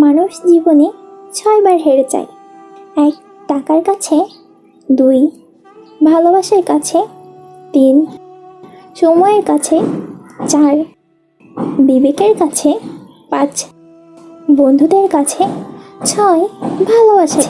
মানুষ জীবনে ছয়বার হেরে যায়। এক টাকার কাছে, দুই ভালোবাসার কাছে, তিন সময়ের কাছে, চার বিবেকের কাছে, পাঁচ বন্ধুদের কাছে, ছয় ভালোবাসা